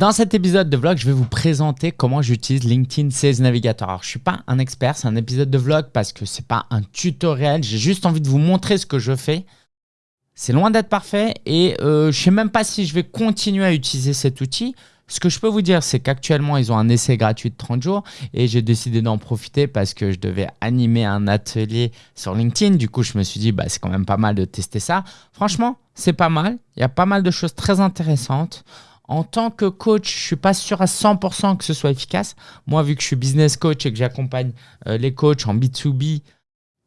Dans cet épisode de vlog, je vais vous présenter comment j'utilise LinkedIn Sales Navigator. Alors, je suis pas un expert, c'est un épisode de vlog parce que c'est pas un tutoriel. J'ai juste envie de vous montrer ce que je fais. C'est loin d'être parfait et euh, je sais même pas si je vais continuer à utiliser cet outil. Ce que je peux vous dire, c'est qu'actuellement, ils ont un essai gratuit de 30 jours et j'ai décidé d'en profiter parce que je devais animer un atelier sur LinkedIn. Du coup, je me suis dit, bah, c'est quand même pas mal de tester ça. Franchement, c'est pas mal. Il y a pas mal de choses très intéressantes. En tant que coach, je suis pas sûr à 100% que ce soit efficace. Moi, vu que je suis business coach et que j'accompagne euh, les coachs en B2B,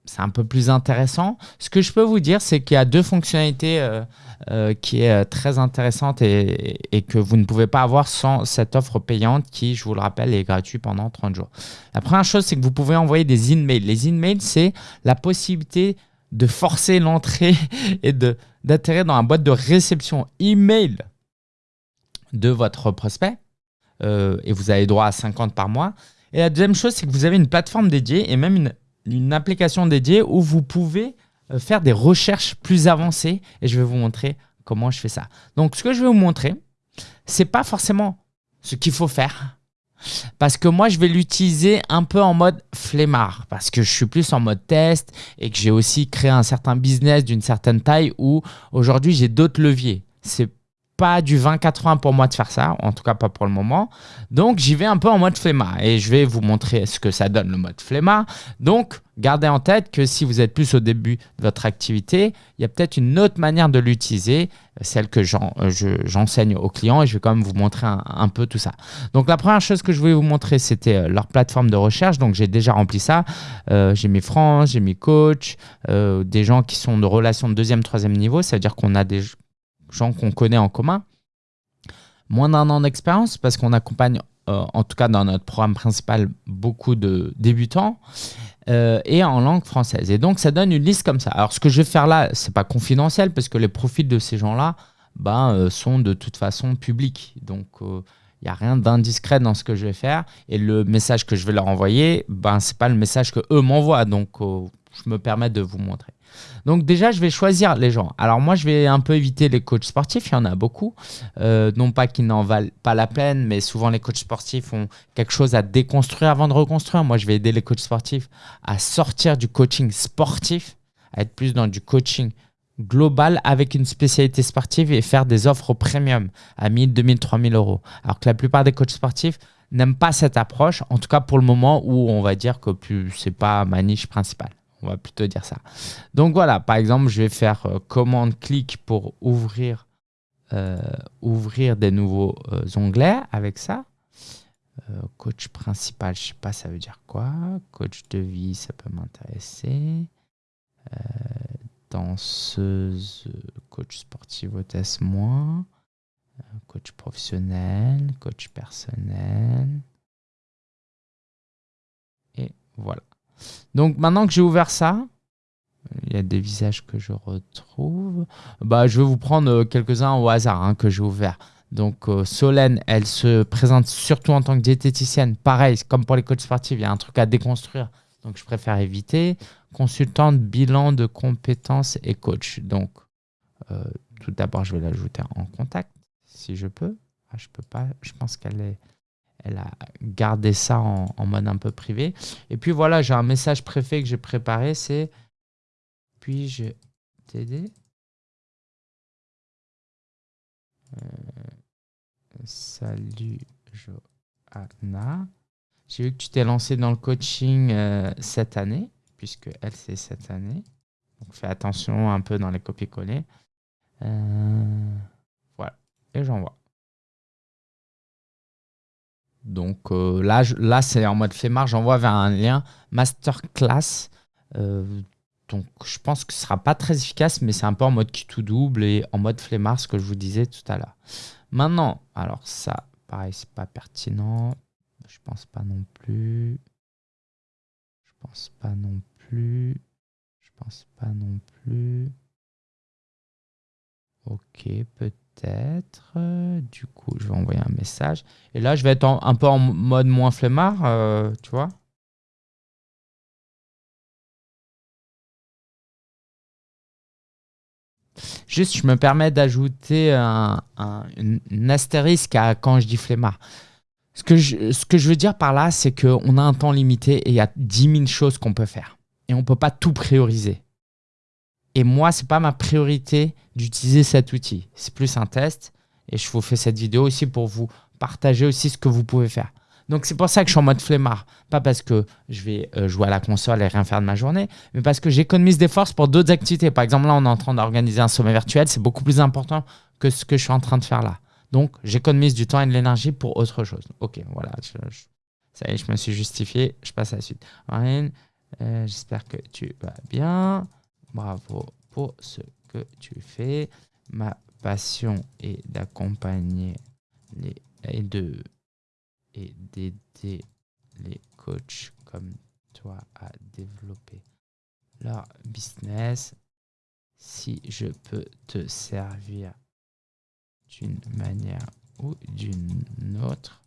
c'est un peu plus intéressant. Ce que je peux vous dire, c'est qu'il y a deux fonctionnalités euh, euh, qui est très intéressante et, que vous ne pouvez pas avoir sans cette offre payante qui, je vous le rappelle, est gratuite pendant 30 jours. La première chose, c'est que vous pouvez envoyer des emails. Les emails, c'est la possibilité de forcer l'entrée et d'atterrir dans la boîte de réception email de votre prospect euh, et vous avez droit à 50 par mois. Et la deuxième chose, c'est que vous avez une plateforme dédiée et même une, une application dédiée où vous pouvez euh, faire des recherches plus avancées et je vais vous montrer comment je fais ça. Donc, ce que je vais vous montrer, c'est pas forcément ce qu'il faut faire parce que moi, je vais l'utiliser un peu en mode flemmard parce que je suis plus en mode test et que j'ai aussi créé un certain business d'une certaine taille où aujourd'hui, j'ai d'autres leviers. C'est pas du 20-80 pour moi de faire ça, en tout cas pas pour le moment. Donc j'y vais un peu en mode flemmard et je vais vous montrer ce que ça donne le mode flemmard. Donc gardez en tête que si vous êtes plus au début de votre activité, il y a peut-être une autre manière de l'utiliser, celle que euh, j'enseigne aux clients et je vais quand même vous montrer un, peu tout ça. Donc la première chose que je voulais vous montrer, c'était euh, leur plateforme de recherche. Donc j'ai déjà rempli ça. Euh, j'ai mis France, j'ai mis coach, des gens qui sont de relation de deuxième, troisième niveau. Ça veut dire qu'on a des gens qu'on connaît en commun. Moins d'un an d'expérience parce qu'on accompagne, euh, en tout cas dans notre programme principal, beaucoup de débutants euh, et en langue française. Et donc, ça donne une liste comme ça. Alors, ce que je vais faire là, c'est pas confidentiel parce que les profils de ces gens-là ben, euh, sont de toute façon publics. Donc, il n'y a rien d'indiscret dans ce que je vais faire. Et le message que je vais leur envoyer, ben, ce n'est pas le message que eux m'envoient. Donc, je me permets de vous montrer. Donc déjà, je vais choisir les gens. Alors moi, je vais un peu éviter les coachs sportifs, il y en a beaucoup. Euh, non pas qu'ils n'en valent pas la peine, mais souvent les coachs sportifs ont quelque chose à déconstruire avant de reconstruire. Moi, je vais aider les coachs sportifs à sortir du coaching sportif, à être plus dans du coaching global avec une spécialité sportive et faire des offres premium à 1000, 2000, 3000 euros. Alors que la plupart des coachs sportifs n'aiment pas cette approche, en tout cas pour le moment où on va dire que ce n'est pas ma niche principale. On va plutôt dire ça. Donc voilà, par exemple, je vais faire euh, commande-clic pour ouvrir, euh, ouvrir des nouveaux euh, onglets avec ça. coach principal, je sais pas, ça veut dire quoi. Coach de vie, ça peut m'intéresser. danseuse, coach sportif, hôtesse, moins. coach professionnel, coach personnel. Et voilà. Donc maintenant que j'ai ouvert ça, il y a des visages que je retrouve. Bah, je vais vous prendre euh, quelques-uns au hasard hein, que j'ai ouvert. Donc euh, Solène, elle se présente surtout en tant que diététicienne. Pareil, comme pour les coachs sportifs, il y a un truc à déconstruire. Donc je préfère éviter. Consultante, bilan de compétences et coach. Donc euh, tout d'abord, je vais l'ajouter en contact si je peux. Ah, je peux pas. Je pense qu'elle est elle a gardé ça en, mode un peu privé. Et puis voilà, j'ai un message préfet que j'ai préparé, c'est puis-je t'aider? Euh, Salut Johanna. J'ai vu que tu t'es lancé dans le coaching euh, cette année, puisque elle c'est cette année. Donc fais attention un peu dans les copier-coller. Euh, voilà, et j'envoie. Donc euh, là, là c'est en mode flemmard, j'envoie vers un lien masterclass. Euh, donc je pense que ce sera pas très efficace, mais c'est un peu en mode qui tout double et en mode flemmard, ce que je vous disais tout à l'heure. Maintenant, alors ça, pareil, c'est pas pertinent. Je pense pas non plus. Je pense pas non plus. Je pense pas non plus. Ok, peut-être peut-être. Du coup, je vais envoyer un message. Et là, je vais être un peu en mode moins flemmard, euh, tu vois. Juste, je me permets d'ajouter un, une, astérisque à quand je dis flemmard. Ce que, je, ce que je veux dire par là, c'est qu'on a un temps limité et il y a 10 000 choses qu'on peut faire. Et on ne peut pas tout prioriser. Et moi, ce n'est pas ma priorité d'utiliser cet outil. C'est plus un test. Et je vous fais cette vidéo aussi pour vous partager aussi ce que vous pouvez faire. Donc c'est pour ça que je suis en mode flemmard. Pas parce que je vais euh, jouer à la console et rien faire de ma journée, mais parce que j'économise des forces pour d'autres activités. Par exemple, là, on est en train d'organiser un sommet virtuel. C'est beaucoup plus important que ce que je suis en train de faire là. Donc, j'économise du temps et de l'énergie pour autre chose. Ok, voilà. ça y est, je me suis justifié. Je passe à la suite. Marine, euh, j'espère que tu vas bien. Bravo pour ce que tu fais. Ma passion est d'accompagner les et de et d'aider les coachs comme toi à développer leur business. Si je peux te servir d'une manière ou d'une autre,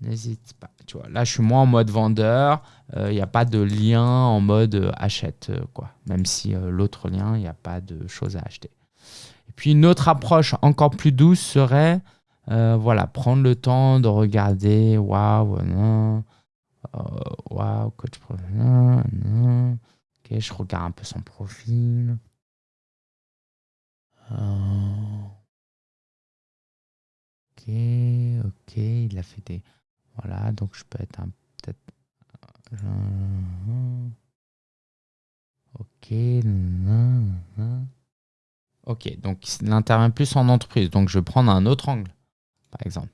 n'hésite pas. Tu vois, là, je suis moins en mode vendeur. Il euh, n'y a pas de lien en mode euh, achète, euh, quoi. Même si l'autre lien, il n'y a pas de choses à acheter. Et puis, une autre approche encore plus douce serait voilà, prendre le temps de regarder, waouh, non, waouh, coach non, non. Ok, je regarde un peu son profil. Ok, ok, il a fait des. Voilà, donc je peux être un peut-être. Ok, ok, donc il intervient plus en entreprise. Donc je vais prendre un autre angle par exemple.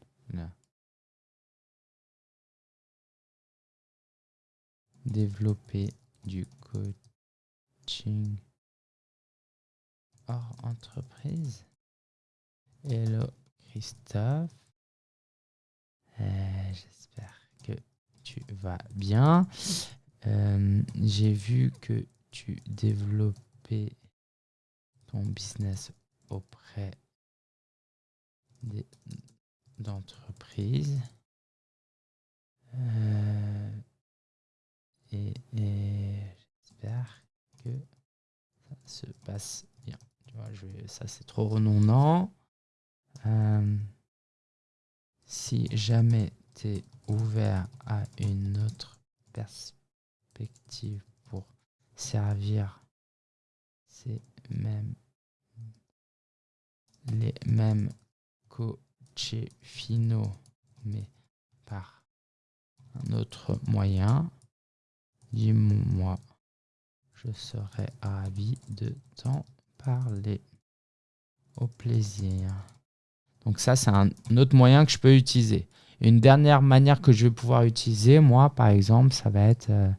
Développer du coaching hors entreprise. Hello Christophe. Euh, j'espère que tu vas bien. Euh, j'ai vu que tu développais ton business auprès des d'entreprise. Euh, et, j'espère que ça se passe bien. Tu vois, je ça, c'est trop redondant. Euh, si jamais ouvert à une autre perspective pour servir ces mêmes les mêmes co chez Fino, mais par un autre moyen, dis-moi, je serais ravi de t'en parler. Au plaisir. Donc ça, c'est un autre moyen que je peux utiliser. Une dernière manière que je vais pouvoir utiliser, moi, par exemple, ça va être euh,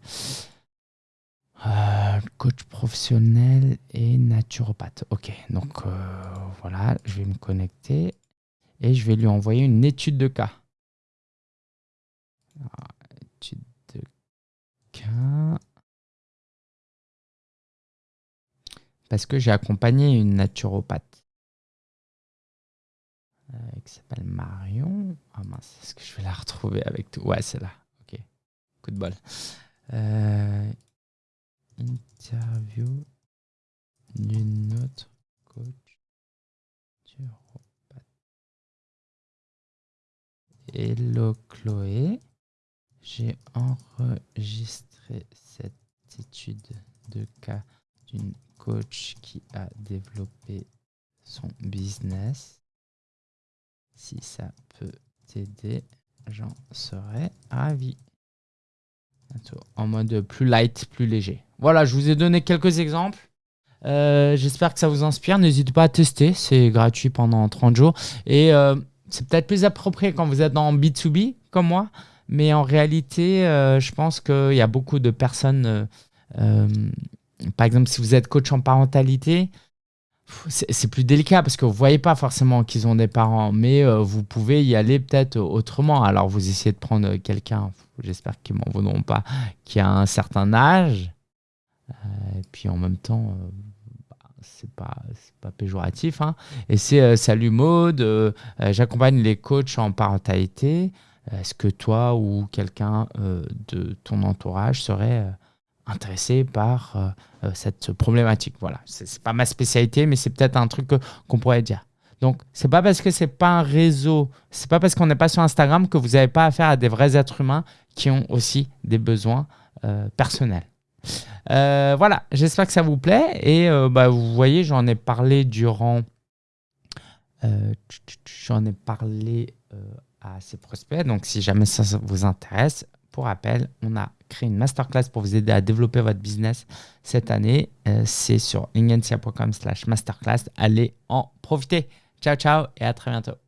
euh, coach professionnel et naturopathe. Ok, donc euh, voilà, je vais me connecter et je vais lui envoyer une étude de cas. étude de cas. Parce que j'ai accompagné une naturopathe euh, qui s'appelle Marion. Ah mince, est-ce que je vais la retrouver avec tout? Ouais, c'est là. Ok, coup de bol. Euh, interview d'une autre coach Hello Chloé, j'ai enregistré cette étude de cas d'une coach qui a développé son business. Si ça peut t'aider, j'en serais ravi. En mode plus light, plus léger. Voilà, je vous ai donné quelques exemples. Euh, j'espère que ça vous inspire. N'hésitez pas à tester. C'est gratuit pendant 30 jours. Et euh, c'est peut-être plus approprié quand vous êtes dans B2B comme moi, mais en réalité, euh, je pense qu'il y a beaucoup de personnes, par exemple, si vous êtes coach en parentalité, c'est plus délicat parce que vous voyez pas forcément qu'ils ont des parents, mais vous pouvez y aller peut-être autrement. Alors, vous essayez de prendre quelqu'un, j'espère qu'ils m'en voudront pas, qui a un certain âge, et puis en même temps, c'est pas pas péjoratif hein. et c'est euh, salut euh, euh, j'accompagne les coachs en parentalité est-ce que toi ou quelqu'un de ton entourage serait intéressé par cette problématique. Voilà, c'est pas ma spécialité, mais c'est peut-être un truc qu'on pourrait dire. Donc, c'est pas parce que c'est pas un réseau, c'est pas parce qu'on n'est pas sur Instagram que vous n'avez pas affaire à des vrais êtres humains qui ont aussi des besoins personnels. voilà, j'espère que ça vous plaît. Et bah, vous voyez, j'en ai parlé durant. j'en ai parlé à ces prospects. Donc, si jamais ça vous intéresse, pour rappel, on a créé une masterclass pour vous aider à développer votre business cette année. Euh, c'est sur lingensia.com slash masterclass. Allez en profiter. Ciao, ciao et à très bientôt.